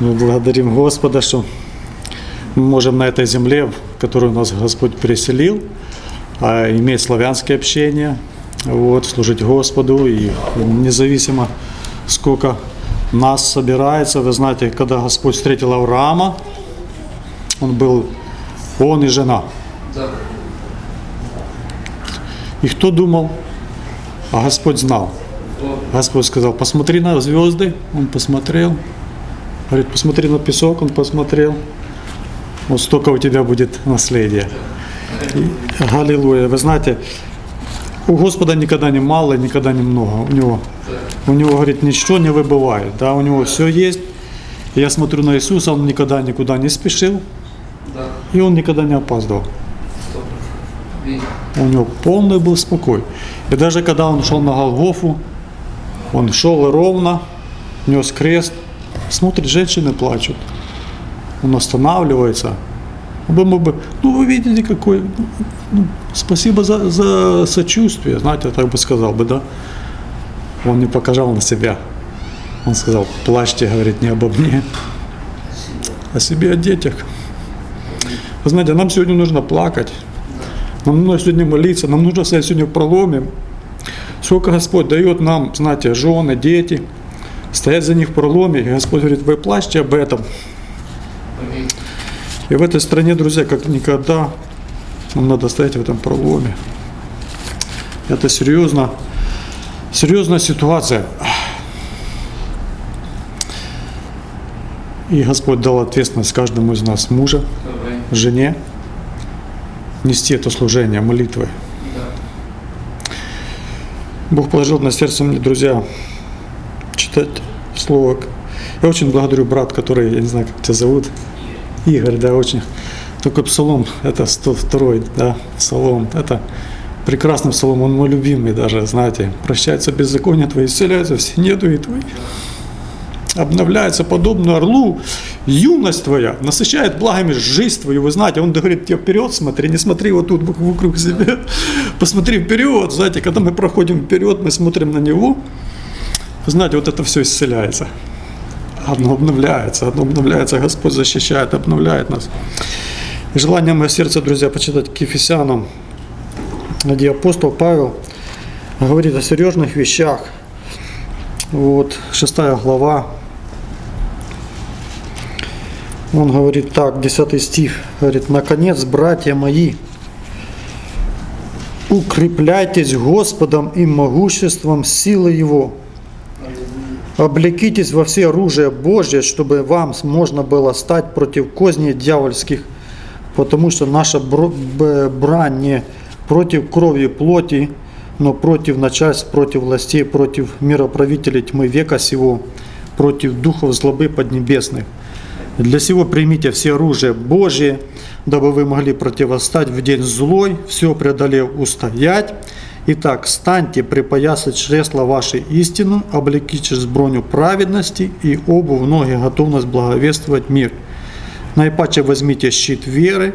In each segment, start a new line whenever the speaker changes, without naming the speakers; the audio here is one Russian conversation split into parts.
Мы благодарим Господа, что мы можем на этой земле, в которую нас Господь переселил, а, иметь славянское общение, вот, служить Господу. И независимо, сколько нас собирается, вы знаете, когда Господь встретил Авраама, он был, он и жена. И кто думал? А Господь знал. Господь сказал, посмотри на звезды. Он посмотрел. Говорит, посмотри на песок. Он посмотрел. Вот столько у тебя будет наследия. И. Вы знаете, у Господа никогда не мало, никогда не много. У него, у него, говорит, ничего не выбывает. Да, у него все есть. Я смотрю на Иисуса, он никогда никуда не спешил. И он никогда не опаздывал. У него полный был спокой. И даже когда он шел на Голгофу, он шел ровно, нес крест, смотрит, женщины плачут. Он останавливается. Он бы ну вы видите, какой, ну, спасибо за, за сочувствие, знаете, я так бы сказал бы, да. Он не показал на себя. Он сказал, плачьте, говорит, не обо мне, о себе, о детях. Вы знаете, нам сегодня нужно плакать. Нам нужно сегодня молиться, нам нужно стоять сегодня в проломе. Сколько Господь дает нам, знаете, жены, дети, стоять за них в проломе. И Господь говорит, вы плачьте об этом. И в этой стране, друзья, как никогда, нам надо стоять в этом проломе. Это серьезно, серьезная ситуация. И Господь дал ответственность каждому из нас, мужа, жене, нести это служение молитвы. Бог положил на сердце мне, друзья, читать слово. Я очень благодарю брат, который, я не знаю, как тебя зовут, Игорь, да, очень. Такой псалом, это 102, да, псалом, это прекрасный псалом, он мой любимый даже, знаете. Прощается беззаконие твои, исцеляются все недуги твои обновляется подобно орлу, юность твоя насыщает благами жизнь твою. Вы знаете, он говорит тебе вперед смотри, не смотри вот тут вокруг себя, посмотри вперед. Знаете, когда мы проходим вперед, мы смотрим на него, вы знаете, вот это все исцеляется. Одно обновляется, одно обновляется, Господь защищает, обновляет нас. И желание мое сердце, друзья, почитать к Ефесянам, где апостол Павел говорит о серьезных вещах. Вот, шестая глава, он говорит так, 10 стих, говорит, «Наконец, братья мои, укрепляйтесь Господом и могуществом силы Его, облекитесь во все оружие Божье, чтобы вам можно было стать против козней дьявольских, потому что наша брань не против крови плоти, но против начальств, против властей, против мироправителей тьмы века сего, против духов злобы поднебесных. Для сего примите все оружие Божие, дабы вы могли противостать в день злой, все преодолев устоять. Итак, станьте, припоясать чресла вашей истину, облекитесь броню праведности и обувь ноги готовность благовествовать мир. Наипаче возьмите щит веры,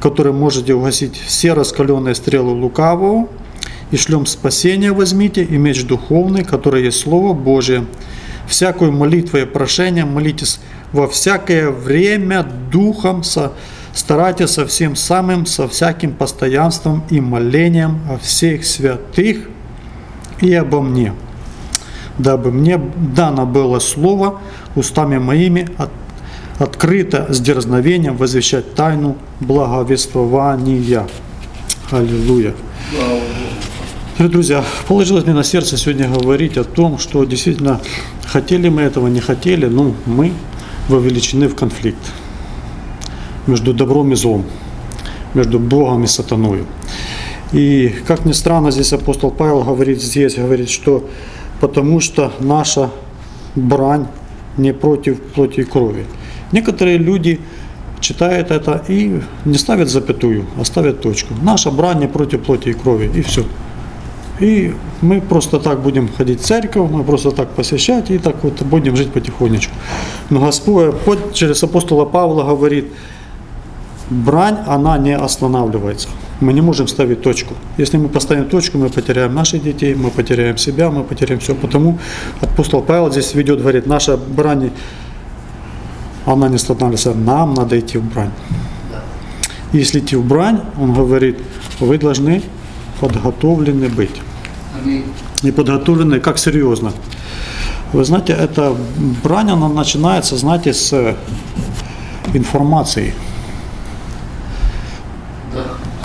которым можете угасить все раскаленные стрелы лукавого, и шлем спасения возьмите, и меч духовный, который есть Слово Божие. Всякую молитву и прошение молитесь во всякое время духом со, старайтесь со всем самым, со всяким постоянством и молением о всех святых и обо мне, дабы мне дано было слово устами моими от, открыто с дерзновением возвещать тайну благовествования. Аллилуйя. Дорогие друзья, положилось мне на сердце сегодня говорить о том, что действительно хотели мы этого, не хотели, ну, мы вовлечены в конфликт между добром и злом, между Богом и сатаною. И, как ни странно, здесь апостол Павел говорит здесь, говорит, что потому что наша брань не против плоти и крови. Некоторые люди читают это и не ставят запятую, а ставят точку. Наша брань не против плоти и крови, и все. И мы просто так будем ходить в церковь, мы просто так посещать и так вот будем жить потихонечку. Но Господь через апостола Павла говорит, брань, она не останавливается. Мы не можем ставить точку. Если мы поставим точку, мы потеряем наших детей, мы потеряем себя, мы потеряем все. Потому апостол Павел здесь ведет, говорит, наша брань она не останавливается, нам надо идти в брань. Если идти в брань, он говорит, вы должны подготовлены быть. И подготовлены как серьезно. Вы знаете, эта брань, она начинается, знаете, с информации.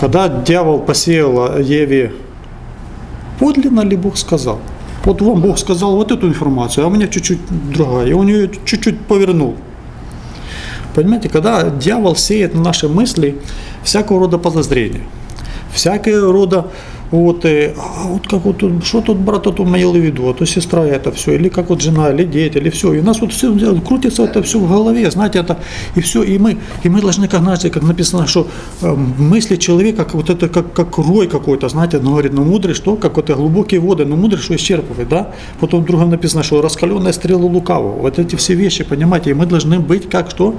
Да.
Когда дьявол посеял Еве, подлинно ли Бог сказал? Вот вам Бог сказал вот эту информацию, а у меня чуть-чуть другая. И он ее чуть-чуть повернул. Понимаете, когда дьявол сеет на наши мысли всякого рода подозрения, всякого рода вот, э, а вот как вот, что тут брат тут имел в виду, а то сестра это все, или как вот жена, или дети, или все. И у нас вот все крутится это все в голове, знаете, это, и все, и мы, и мы должны, как, знаете, как написано, что э, мысли человека, вот это, как, как рой какой-то, знаете, он говорит, ну мудрый, что, как вот глубокие воды, ну мудрый, что исчерпывает, да? Потом в другом написано, что раскаленная стрела лукавого. Вот эти все вещи, понимаете, и мы должны быть как что?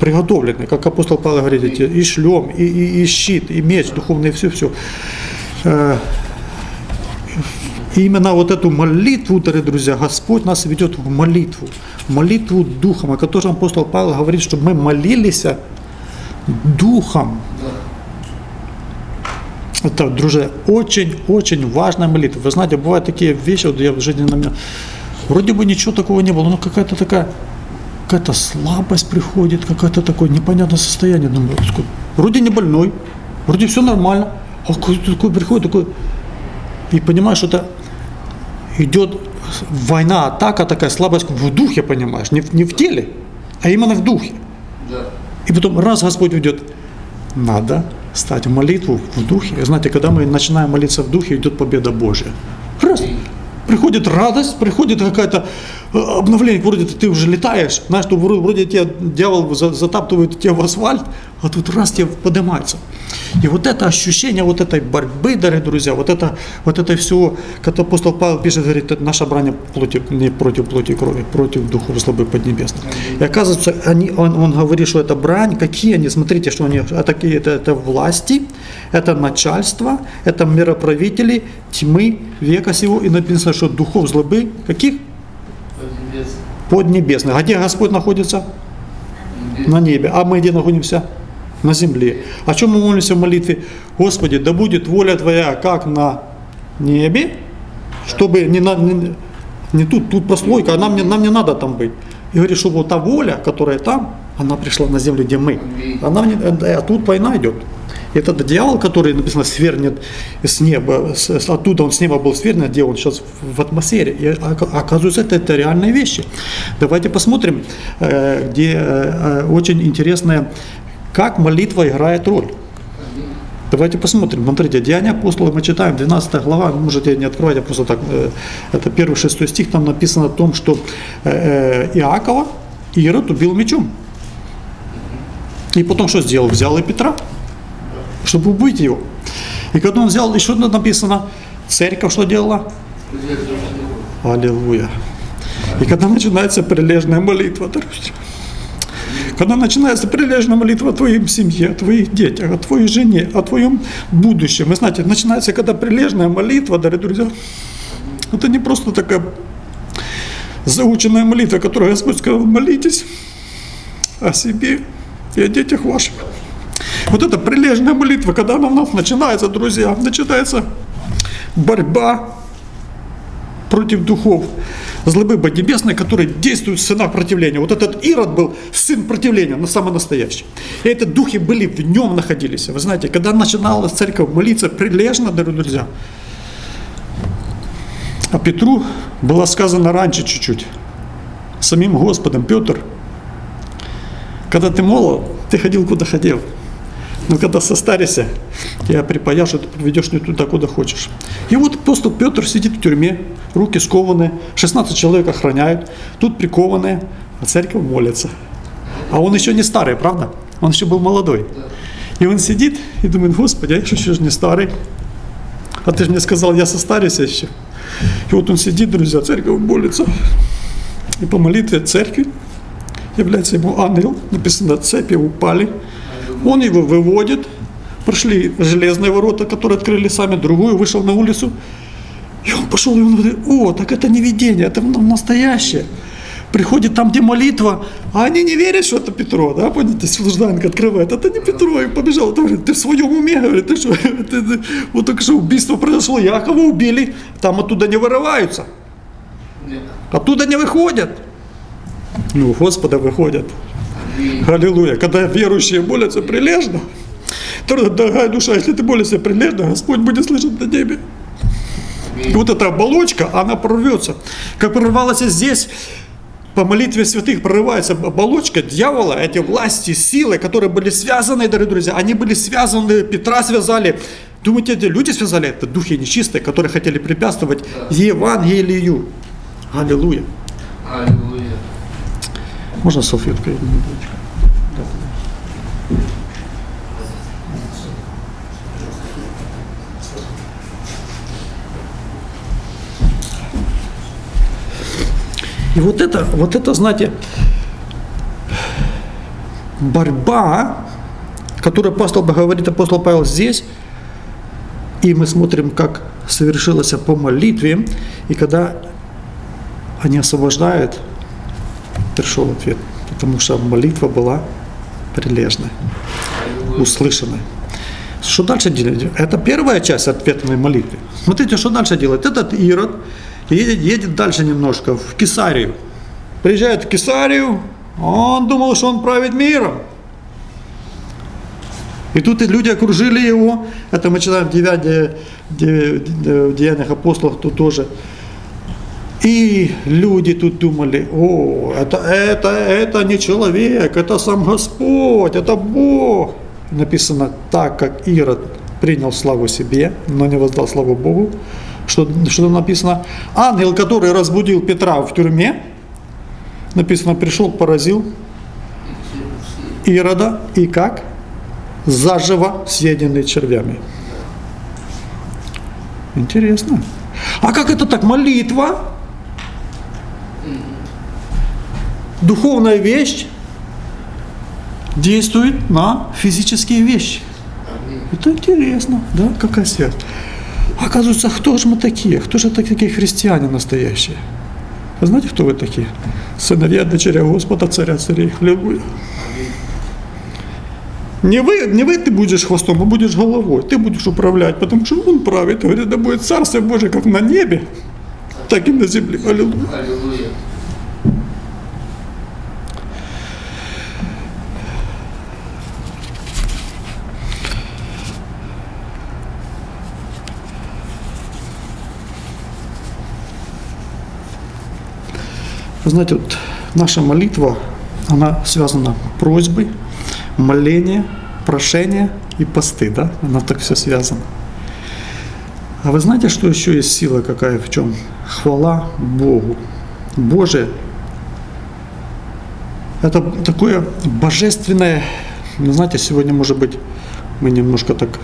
приготовлены, как апостол Павел говорит, и шлем, и, и, и щит, и меч духовный, все-все. Именно вот эту молитву, дорогие друзья, Господь нас ведет в молитву, молитву духом, о котором апостол Павел говорит, чтобы мы молились духом. Это, друзья, очень-очень важная молитва. Вы знаете, бывают такие вещи, вот я в жизни на меня, вроде бы ничего такого не было, но какая-то такая, какая-то слабость приходит, какое-то такое непонятное состояние. Думаю, «Господи, вроде не больной, вроде все нормально, а какой-то такой приходит, такой, и понимаешь, что это идет война, атака такая, слабость в духе, понимаешь, не в, не в теле, а именно в духе.
Да.
И потом раз Господь ведет, надо стать в молитву в духе. И знаете, когда мы начинаем молиться в духе, идет победа Божья. Раз. Приходит радость, приходит какая-то обновление, вроде ты уже летаешь, знаешь, что вроде, тебя дьявол за- затаптывает тебя в асфальт, а тут раз тебе поднимается. И вот это ощущение вот этой борьбы, дорогие друзья, вот это, вот это все, как апостол Павел пишет, говорит, это наша брань плоти, не против плоти и крови, против духов слабых поднебесных. И оказывается, они, он, он говорит, что это брань, какие они, смотрите, что они, а такие, это, это власти, это начальство, это мироправители тьмы века сего, и написано, что духов злобы, каких? Поднебесных. А где Господь находится? На небе. А мы где находимся? На земле. О чем мы молимся в молитве? Господи, да будет воля Твоя, как на небе, чтобы не, на, не, не тут, тут прослойка, а нам не, нам не надо там быть. И говорит, чтобы вот та воля, которая там, она пришла на землю, где мы. А, нам не, а тут война идет. Этот дьявол, который написано свернет с неба, с- оттуда он с неба был свернет, где он сейчас в атмосфере. И ока- оказывается, это, это реальные вещи. Давайте посмотрим, э, где э, э, очень интересная, как молитва играет роль. Давайте посмотрим. Смотрите, Деяния апостола мы читаем, 12 глава, можете не открывать, я просто так, это первый шестой стих, там написано о том, что Иакова Ирод убил мечом. И потом что сделал? Взял и Петра, чтобы убить его. И когда он взял, еще написано, церковь что делала? Аллилуйя. И когда начинается прилежная молитва, друзья, когда начинается прилежная молитва о твоей семье, о твоих детях, о твоей жене, о твоем будущем. Вы знаете, начинается, когда прилежная молитва, дорогие друзья, это не просто такая заученная молитва, которую Господь сказал, молитесь о себе и о детях ваших. Вот эта прилежная молитва, когда она нас начинается, друзья, начинается борьба против духов злобы поднебесной, которые действуют в сынах противления. Вот этот Ирод был сын противления, но самый настоящий. И эти духи были в нем находились. Вы знаете, когда начинала церковь молиться прилежно, дорогие друзья, а Петру было сказано раньше чуть-чуть, самим Господом, Петр, когда ты молод, ты ходил куда хотел. Но когда состаришься, тебя припаяшь, и ты приведешь не туда, куда хочешь. И вот апостол Петр сидит в тюрьме, руки скованы, 16 человек охраняют, тут прикованные, а церковь молится. А он еще не старый, правда? Он еще был молодой. И он сидит и думает, Господи, а я еще не старый. А ты же мне сказал, я состарюсь еще. И вот он сидит, друзья, церковь молится. И по молитве церкви является ему ангел, написано, цепи упали. Он его выводит, прошли железные ворота, которые открыли сами, другую, вышел на улицу. И он пошел, и он говорит, о, так это не видение, это настоящее. приходит там, где молитва, а они не верят, что это Петро, да, понимаете, служданка открывает, это не Петро, и побежал, это, говорит, ты в своем уме, говорит, ты что, ты- ты- вот только что убийство произошло, Якова убили, там оттуда не вырываются, оттуда не выходят. Ну, Господа выходят. Аллилуйя. Когда верующие молятся прилежно, то, дорогая душа, если ты молишься прилежно, Господь будет слышать на небе. И вот эта оболочка, она прорвется. Как прорвалась здесь, по молитве святых прорывается оболочка дьявола, эти власти, силы, которые были связаны, дорогие друзья, они были связаны, Петра связали. Думаете, эти люди связали? Это духи нечистые, которые хотели препятствовать Евангелию. Аллилуйя.
Аллилуйя.
Можно салфеткой? И вот это, вот это, знаете, борьба, которую апостол говорит, апостол Павел здесь, и мы смотрим, как совершилось по молитве, и когда они освобождают, пришел ответ, потому что молитва была прилежной, услышанной. Что дальше делать? Это первая часть ответной молитвы. Смотрите, что дальше делает. Этот Ирод едет, едет дальше немножко, в Кесарию. Приезжает в Кесарию, он думал, что он правит миром. И тут и люди окружили его. Это мы читаем в 9 в Деяниях апостолов, тут тоже. И люди тут думали, о, это, это, это не человек, это сам Господь, это Бог. Написано так, как Ирод принял славу себе, но не воздал славу Богу. Что, что написано? Ангел, который разбудил Петра в тюрьме, написано, пришел, поразил Ирода и как? Заживо съеденный червями. Интересно. А как это так? Молитва? Духовная вещь действует на физические вещи. Это интересно, да, какая связь. Оказывается, кто же мы такие? Кто же такие христиане настоящие? Вы знаете, кто вы такие? Сыновья, дочеря Господа, царя царей. Аллилуйя. Не вы, не вы ты будешь хвостом, а будешь головой. Ты будешь управлять, потому что Он правит. Говорит, да будет Царство Божие как на небе, так и на земле. Аллилуйя. Вы знаете, вот наша молитва, она связана просьбой, моление, прошение и посты, да? Она так все связано. А вы знаете, что еще есть сила какая в чем? Хвала Богу. Боже, это такое божественное, знаете, сегодня, может быть, мы немножко так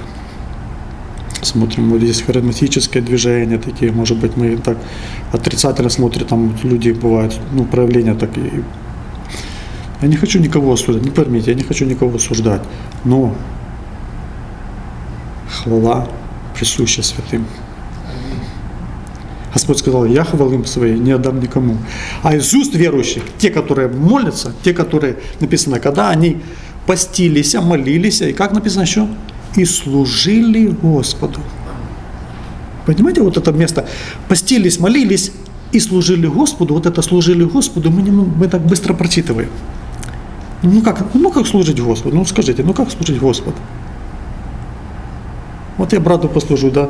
смотрим, вот здесь харизматическое движение такие, может быть, мы так отрицательно смотрим, там люди бывают, ну, проявления такие. Я не хочу никого осуждать, не поймите, я не хочу никого осуждать, но хвала присуща святым. Господь сказал, я хвалым своей не отдам никому. А из уст верующих, те, которые молятся, те, которые, написано, когда они постились, молились, и как написано еще? И служили Господу. Понимаете, вот это место, постились, молились и служили Господу, вот это служили Господу, мы, не, мы так быстро прочитываем. Ну как, ну как служить Господу? Ну скажите, ну как служить Господу? Вот я брату послужу, да,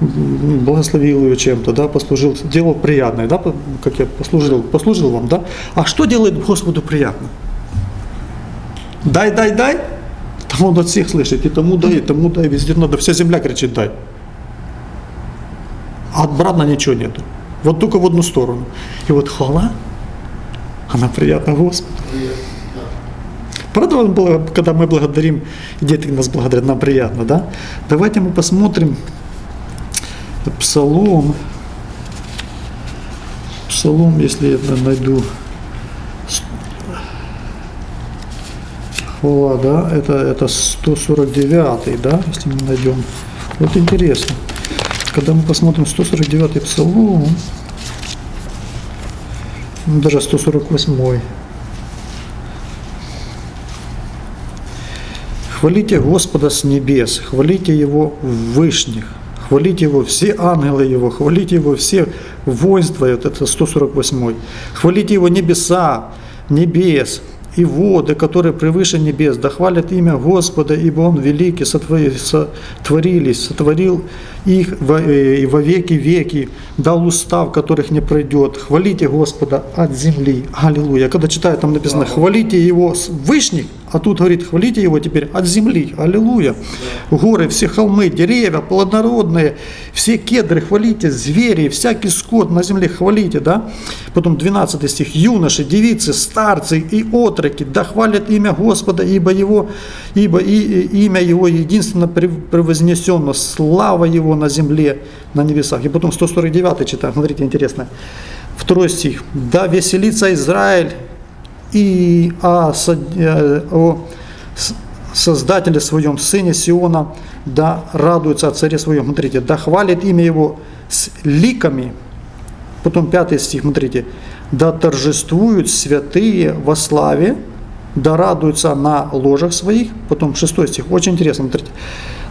благословил его чем-то, да, послужил, делал приятное, да, как я послужил, послужил вам, да. А что делает Господу приятно? Дай, дай, дай, там он от всех слышит, и тому дай, и тому дай, везде надо, вся земля кричит дай. А от брата ничего нету. Вот только в одну сторону. И вот хвала, она приятна Господу. Правда, когда мы благодарим, дети нас благодарят, нам приятно, да? Давайте мы посмотрим Псалом. Псалом, если я найду. Хвала, да, это, это 149, да, если мы найдем. Вот интересно. Когда мы посмотрим 149 Псалом, Ну, Даже 148. Хвалите Господа с небес, хвалите Его в вышних, хвалите Его все ангелы Его, хвалите Его все воинства, это 148. Хвалите Его небеса, небес и воды, которые превыше небес, да хвалят имя Господа, ибо Он великий, сотвори- сотворились, сотворил их во, э, и во веки веки, дал устав, которых не пройдет. Хвалите Господа от земли. Аллилуйя. Когда читаю, там написано, хвалите Его с вышних, а тут говорит, хвалите Его теперь от земли. Аллилуйя. Горы, все холмы, деревья, плодородные, все кедры хвалите, звери, всякий скот на земле хвалите, да? Потом 12 стих. Юноши, девицы, старцы и отроки, да хвалят имя Господа, ибо Его, ибо и, и имя Его единственно прев- превознесено, слава Его на земле, на небесах. И потом 149 читаем, смотрите, интересно. Второй стих. Да веселится Израиль и о, э, о Создателе своем, Сыне Сиона, да радуется о Царе своем. Смотрите, да хвалит имя Его с ликами. Потом пятый стих, смотрите. Да торжествуют святые во славе, да радуются на ложах своих. Потом шестой стих, очень интересно, смотрите.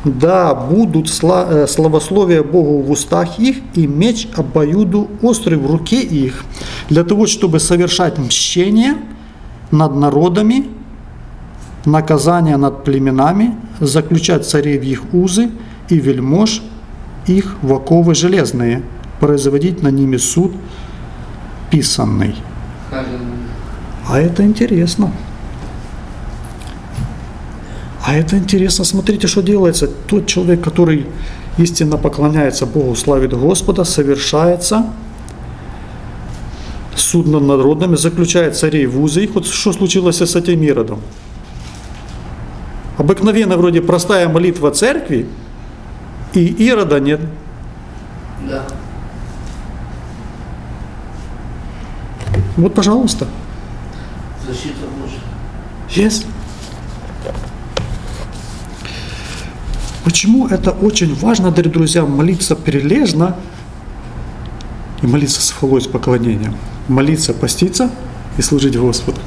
Да будут сла- э, славословия Богу в устах их и меч обоюду острый в руке их, для того, чтобы совершать мщение над народами, наказание над племенами, заключать царей в их узы и вельмож их в оковы железные, производить на ними суд писанный. А это интересно. А это интересно. Смотрите, что делается. Тот человек, который истинно поклоняется Богу, славит Господа, совершается суд над народами, заключает царей в узы. И вот что случилось с этим Иродом? Обыкновенно вроде простая молитва церкви, и Ирода нет.
Да.
Вот, пожалуйста.
Защита Божья.
Есть. Почему это очень важно, дорогие друзья, молиться прилежно и молиться с хвалой, с поклонением. Молиться, поститься и служить Господу.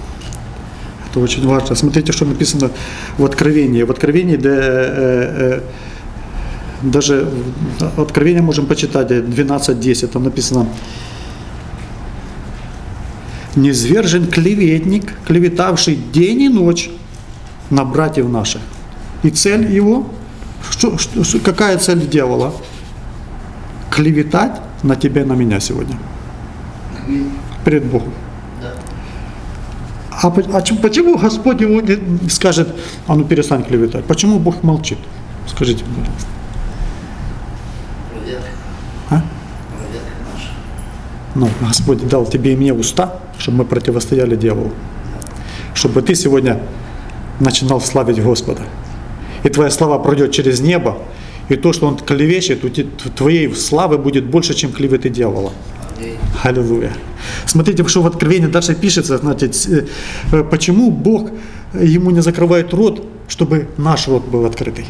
Это очень важно. Смотрите, что написано в Откровении. В Откровении да, э, э, даже Откровение можем почитать 12.10, там написано «Низвержен клеветник, клеветавший день и ночь на братьев наших». И цель его, что, что- какая цель дьявола? Клеветать на тебя и на меня сегодня, перед Богом. А, а чем- почему Господь не скажет, а ну перестань клеветать? Почему Бог молчит? Скажите мне. А? Ну, Господь дал тебе и мне уста, чтобы мы противостояли дьяволу. Чтобы ты сегодня начинал славить Господа. И твоя слава пройдет через небо, и то, что он клевещет, твоей славы будет больше, чем клеветы дьявола. Аллилуйя. Смотрите, что в Откровении дальше пишется, с- э, почему Бог ему не закрывает рот, чтобы наш рот был открытый.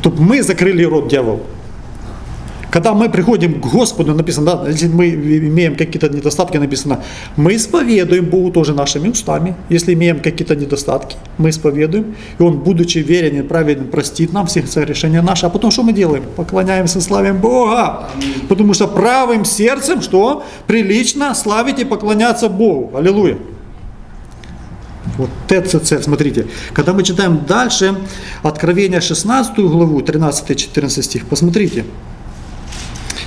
Чтобы мы закрыли рот дьяволу. Когда мы приходим к Господу, написано, да, если мы имеем какие-то недостатки, написано, мы исповедуем Богу тоже нашими устами. Если имеем какие-то недостатки, мы исповедуем, и Он, будучи верен и праведен, простит нам все решения наши. А потом что мы делаем? Поклоняемся, славим Бога. Потому что правым сердцем, что? Прилично славить и поклоняться Богу. Аллилуйя. Вот цель. Смотрите, когда мы читаем дальше Откровение 16 главу, 13-14 стих, посмотрите.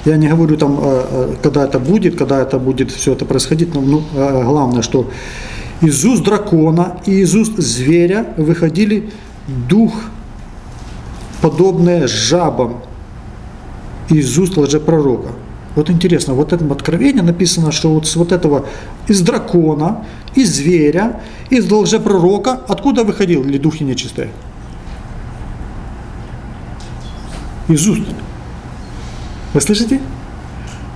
Я не говорю там, э, э, когда это будет, когда это будет все это происходить, но ну, э, главное, что из уст дракона и из уст зверя выходили дух, подобное жабам, из уст лжепророка. Вот интересно, вот в этом откровении написано, что вот с вот этого из дракона, из зверя, из лжепророка, откуда выходили духи нечистые? Из уст. Вы слышите?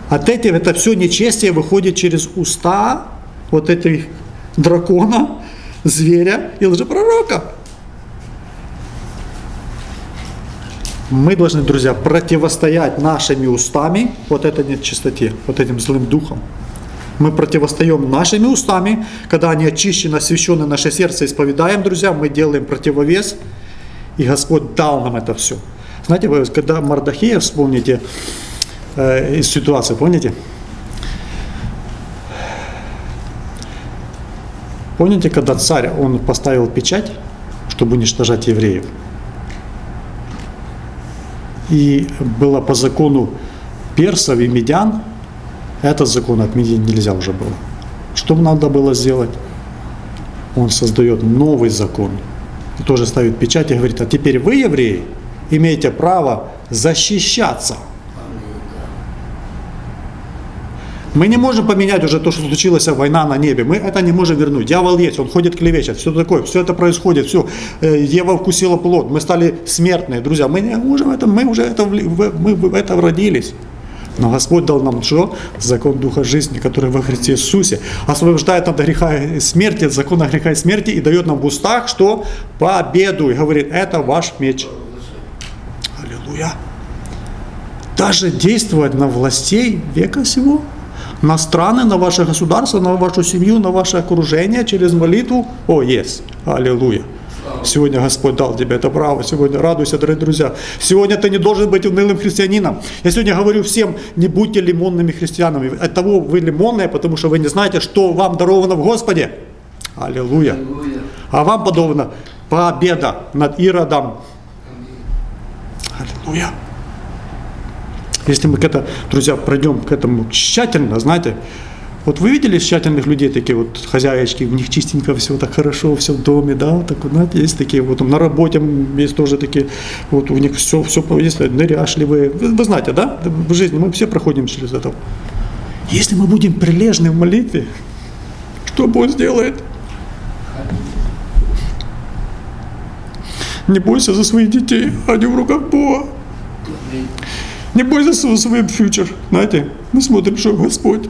От этих это все нечестие выходит через уста вот этих дракона, зверя и лжепророка. Мы должны, друзья, противостоять нашими устами вот этой нечистоте, вот этим злым духом. Мы противостоим нашими устами, когда они очищены, освящены наше сердце, исповедаем, друзья, мы делаем противовес, и Господь дал нам это все. Знаете, когда Мардахея вспомните э, из ситуации, помните? Помните, когда царь, он поставил печать, чтобы уничтожать евреев? И было по закону персов и медян, этот закон отменить нельзя уже было. Что надо было сделать? Он создает новый закон. И тоже ставит печать и говорит, а теперь вы, евреи, имеете право защищаться. Мы не можем поменять уже то, что случилась война на небе. Мы это не можем вернуть. Дьявол есть, он ходит клевещет, все такое, все это происходит, все. Ева вкусила плод, мы стали смертные, друзья. Мы не можем это, мы уже это, мы в это родились. Но Господь дал нам что? Закон Духа жизни, который во Христе Иисусе освобождает от греха и смерти, от закона греха и смерти и дает нам в устах, что победу. И говорит, это ваш меч. Аллилуйя. Даже действовать на властей века сего, на страны, на ваше государство, на вашу семью, на ваше окружение через молитву. О, есть. Аллилуйя. Сегодня Господь дал тебе это право. Сегодня радуйся, дорогие друзья. Сегодня ты не должен быть унылым христианином. Я сегодня говорю всем, не будьте лимонными христианами. От того вы лимонные, потому что вы не знаете, что вам даровано в Господе. Аллилуйя.
Аллилуйя.
А вам подобно победа над Иродом. Аллилуйя. Если мы к это, друзья, пройдем к этому тщательно, знаете, вот вы видели тщательных людей, такие вот хозяечки, у них чистенько все так хорошо, все в доме, да, вот так вот, знаете, есть такие вот, на работе есть тоже такие, вот у них все, все есть ныряшливые, вы, вы знаете, да, в жизни мы все проходим через это. Если мы будем прилежны в молитве, что Бог сделает? Не бойся за своих детей, они в руках Бога. Не бойся свой фьючер. Знаете, мы смотрим, что Господь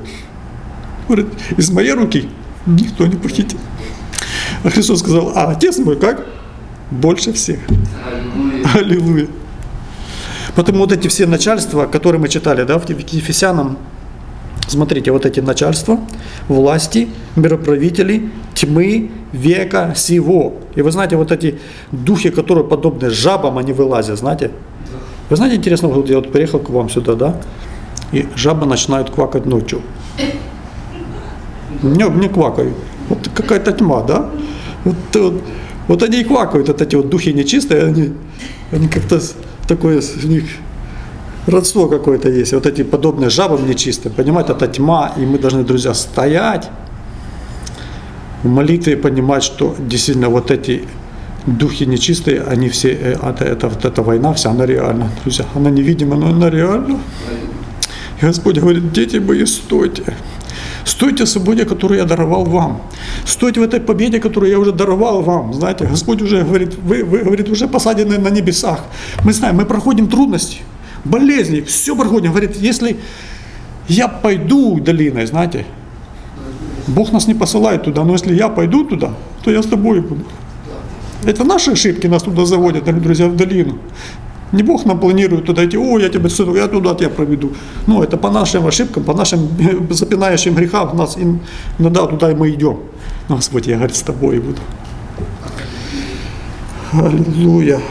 говорит, из моей руки никто не похитит. А Христос сказал, а Отец мой как? Больше всех.
Аллилуйя.
Аллилуйя. Потому вот эти все начальства, которые мы читали, да, в Ефесянам, смотрите, вот эти начальства, власти, мироправители, тьмы, века сего. И вы знаете, вот эти духи, которые подобны жабам, они вылазят, знаете. Вы знаете, интересно, вот я вот приехал к вам сюда, да, и жабы начинают квакать ночью. Днем не квакают. Вот какая-то тьма, да? Вот, вот, вот они и квакают, вот эти вот духи нечистые, они, они как-то такое у них родство какое-то есть. Вот эти подобные жабам нечистым, понимаете, это тьма, и мы должны, друзья, стоять в молитве и понимать, что действительно вот эти духи нечистые, они все, это, это, вот эта война вся, она реальна, друзья, она невидима, но она реальна. И Господь говорит, дети мои, стойте. Стойте в свободе, которую я даровал вам. Стойте в этой победе, которую я уже даровал вам. Знаете, Господь уже говорит, вы, вы говорит, уже посадены на небесах. Мы знаем, мы проходим трудности, болезни, все проходим. Говорит, если я пойду долиной, знаете, Бог нас не посылает туда, но если я пойду туда, то я с тобой буду. Это наши ошибки нас туда заводят, дорогие друзья, в долину. Не Бог нам планирует туда идти, о, я тебя сыну, я туда тебя проведу. Ну, это по нашим ошибкам, по нашим запинающим грехам нас ин- иногда туда и мы идем. Но Господь, я, говорит, с тобой буду. Аллилуйя.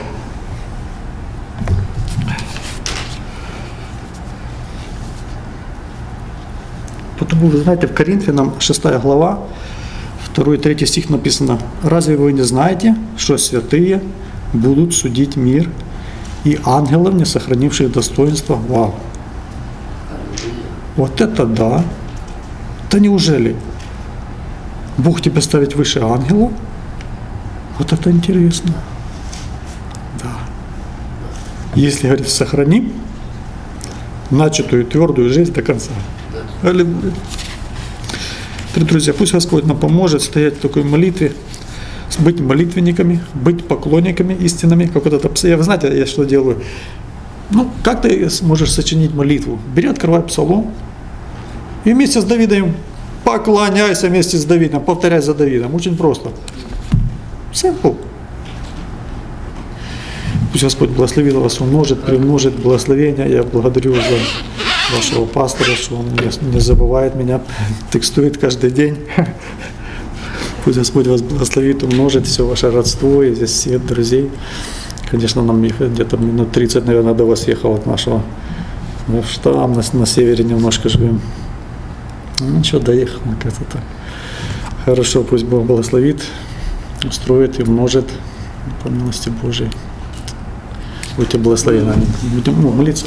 Потому, вы знаете, в Коринфянам 6 глава, 2 и 3 стих написано, «Разве вы не знаете, что святые будут судить мир, и ангелов, не сохранивших достоинства, вау». Вот это да! Да неужели Бог тебя ставит выше ангелов? Вот это интересно. Да. Если, говорит, сохраним начатую твердую жизнь до конца. Аллилуйя. Дорогие друзья, пусть Господь нам поможет стоять в такой молитве, быть молитвенниками, быть поклонниками истинными, как вот это Я, вы знаете, я что делаю? Ну, как ты сможешь сочинить молитву? Бери, открывай псалом, и вместе с Давидом поклоняйся вместе с Давидом, повторяй за Давидом. Очень просто. Simple. Пусть Господь благословит вас, умножит, примножит благословения. Я благодарю за вашего пастора, что он не, не забывает меня, текстует каждый день. Пусть Господь вас благословит, умножит все ваше родство и здесь свет друзей. Конечно, нам где-то минут 30, наверное, до вас ехал от нашего. Мы в штам на, на севере немножко живем. Ну, ничего, доехал как-то так. Хорошо, пусть Бог благословит, устроит и умножит по милости Божией. Будьте благословены. Будем ну, молиться.